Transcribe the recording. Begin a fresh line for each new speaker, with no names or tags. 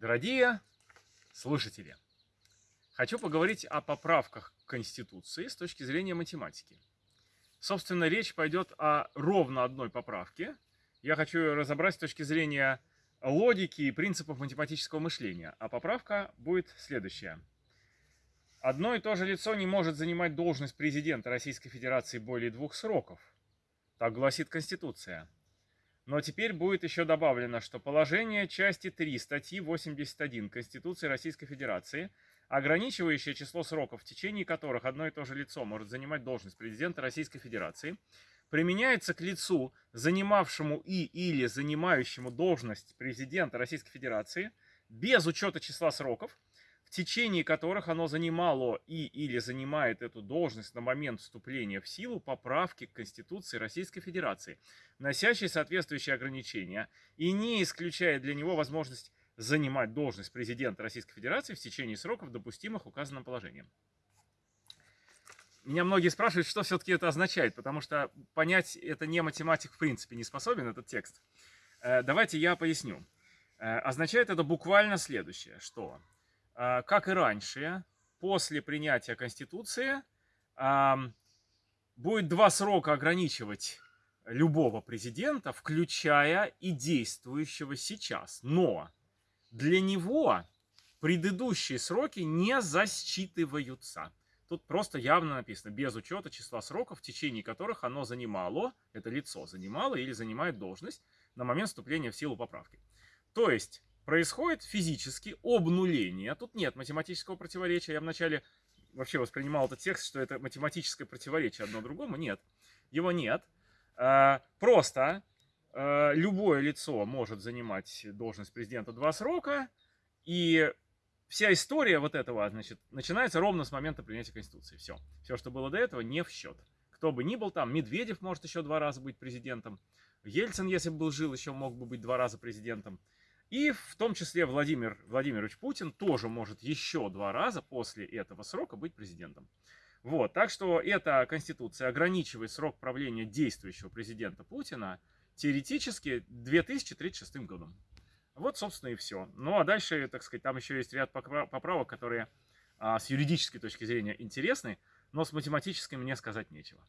Дорогие слушатели, хочу поговорить о поправках Конституции с точки зрения математики. Собственно, речь пойдет о ровно одной поправке. Я хочу ее разобрать с точки зрения логики и принципов математического мышления. А поправка будет следующая. Одно и то же лицо не может занимать должность президента Российской Федерации более двух сроков. Так гласит Конституция. Но теперь будет еще добавлено, что положение части 3 статьи 81 Конституции Российской Федерации, ограничивающее число сроков, в течение которых одно и то же лицо может занимать должность президента Российской Федерации, применяется к лицу, занимавшему и или занимающему должность президента Российской Федерации, без учета числа сроков, в течение которых оно занимало и или занимает эту должность на момент вступления в силу поправки к Конституции Российской Федерации, носящей соответствующие ограничения и не исключая для него возможность занимать должность президента Российской Федерации в течение сроков, допустимых указанным положением. Меня многие спрашивают, что все-таки это означает, потому что понять это не математик в принципе не способен, этот текст. Э, давайте я поясню. Э, означает это буквально следующее, что как и раньше, после принятия Конституции будет два срока ограничивать любого президента, включая и действующего сейчас. Но для него предыдущие сроки не засчитываются. Тут просто явно написано, без учета числа сроков, в течение которых оно занимало, это лицо занимало или занимает должность на момент вступления в силу поправки. То есть, происходит физически обнуление. Тут нет математического противоречия. Я вначале вообще воспринимал этот текст, что это математическое противоречие одно другому. Нет, его нет. А, просто а, любое лицо может занимать должность президента два срока, и вся история вот этого, значит, начинается ровно с момента принятия Конституции. Все. Все, что было до этого, не в счет. Кто бы ни был там, Медведев может еще два раза быть президентом. Ельцин, если бы был жил, еще мог бы быть два раза президентом. И в том числе Владимир Владимирович Путин тоже может еще два раза после этого срока быть президентом. Вот, так что эта конституция ограничивает срок правления действующего президента Путина теоретически 2036 годом. Вот, собственно, и все. Ну, а дальше, так сказать, там еще есть ряд поправок, которые а, с юридической точки зрения интересны, но с математической мне сказать нечего.